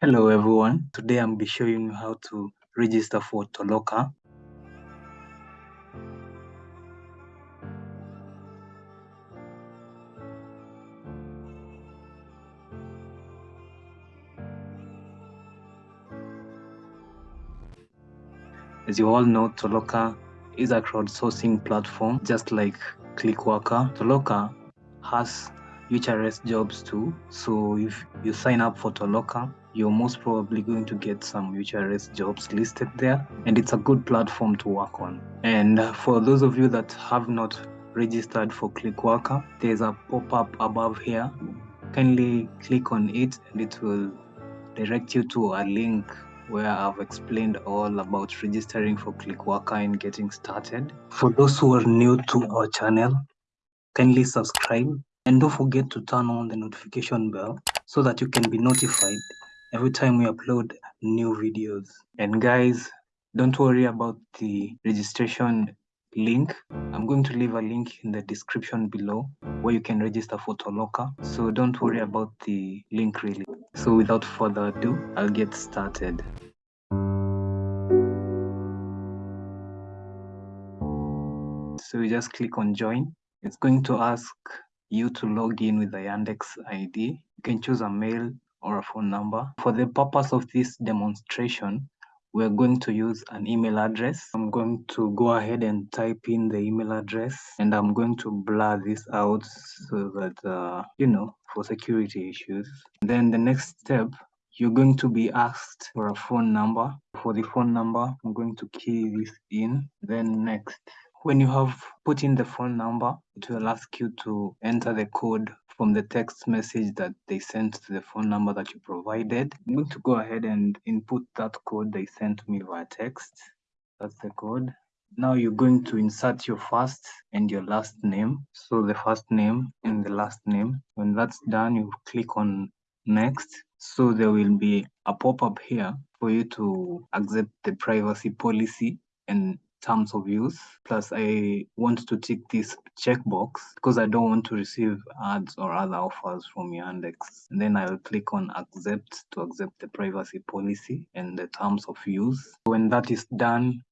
Hello everyone, today I'm be showing you how to register for Toloka. As you all know, Toloka is a crowdsourcing platform just like Clickworker. Toloka has UHRS jobs too. So if you sign up for Toloka, you're most probably going to get some UHRS jobs listed there. And it's a good platform to work on. And uh, for those of you that have not registered for Clickworker, there's a pop-up above here. Kindly click on it and it will direct you to a link where I've explained all about registering for Clickworker and getting started. For those who are new to our channel, kindly subscribe and don't forget to turn on the notification bell so that you can be notified every time we upload new videos. And guys, don't worry about the registration link. I'm going to leave a link in the description below where you can register for Toloka. So don't worry about the link really. So without further ado, I'll get started. So you just click on join. It's going to ask you to log in with the Yandex ID. You can choose a mail or a phone number. For the purpose of this demonstration, we're going to use an email address. I'm going to go ahead and type in the email address and I'm going to blur this out so that, uh, you know, for security issues. Then the next step, you're going to be asked for a phone number. For the phone number, I'm going to key this in. Then next, when you have put in the phone number, it will ask you to enter the code from the text message that they sent to the phone number that you provided. I'm going to go ahead and input that code they sent me via text. That's the code. Now you're going to insert your first and your last name. So the first name and the last name. When that's done, you click on next. So there will be a pop-up here for you to accept the privacy policy and terms of use. Plus, I want to tick this checkbox because I don't want to receive ads or other offers from Yandex. And then I'll click on accept to accept the privacy policy and the terms of use. When that is done,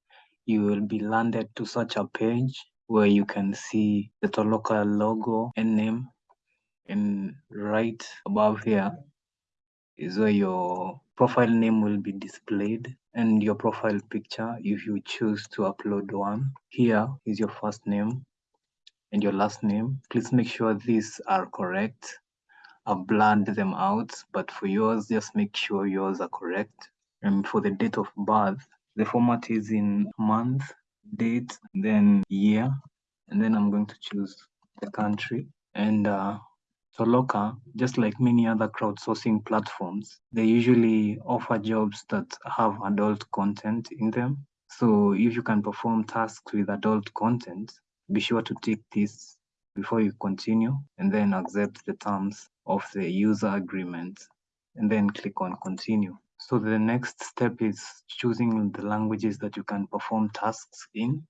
you will be landed to such a page where you can see the Toloka logo and name. And right above here is where your profile name will be displayed and your profile picture if you choose to upload one. Here is your first name and your last name. Please make sure these are correct. I've blurred them out, but for yours, just make sure yours are correct. And for the date of birth, the format is in month, date, then year, and then I'm going to choose the country. And uh, Toloka, just like many other crowdsourcing platforms, they usually offer jobs that have adult content in them. So if you can perform tasks with adult content, be sure to tick this before you continue and then accept the terms of the user agreement and then click on continue. So the next step is choosing the languages that you can perform tasks in.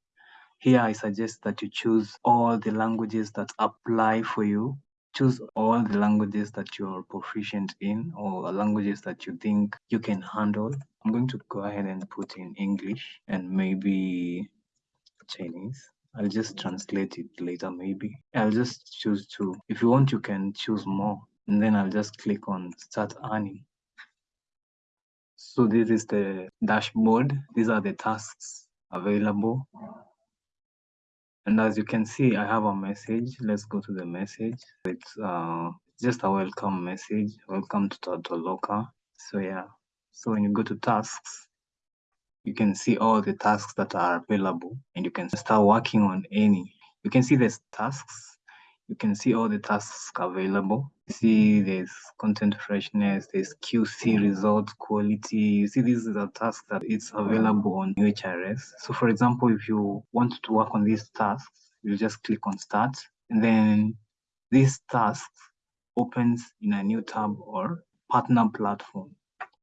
Here I suggest that you choose all the languages that apply for you choose all the languages that you're proficient in or languages that you think you can handle. I'm going to go ahead and put in English and maybe Chinese. I'll just translate it later maybe. I'll just choose two. If you want, you can choose more. And then I'll just click on start earning. So this is the dashboard. These are the tasks available. And as you can see, I have a message. Let's go to the message. It's uh, just a welcome message. Welcome to Toloka. So yeah, so when you go to tasks, you can see all the tasks that are available and you can start working on any. You can see the tasks you can see all the tasks available. You see there's content freshness, there's QC results, quality. You see these are tasks that it's available on UHRS. So for example, if you want to work on these tasks, you just click on start and then this task opens in a new tab or partner platform.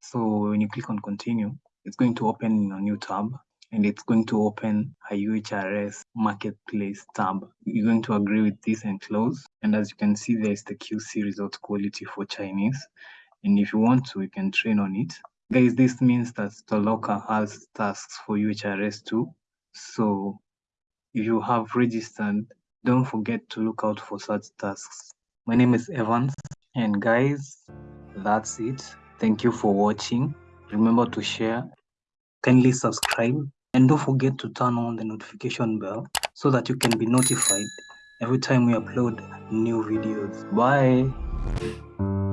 So when you click on continue, it's going to open in a new tab and it's going to open a UHRS marketplace tab. You're going to agree with this and close. And as you can see, there's the QC result quality for Chinese. and if you want to, you can train on it. Guys, this means that Toloka has tasks for UHRS too. So if you have registered, don't forget to look out for such tasks. My name is Evans, and guys, that's it. Thank you for watching. Remember to share, kindly subscribe, and don't forget to turn on the notification bell so that you can be notified every time we upload new videos. Bye.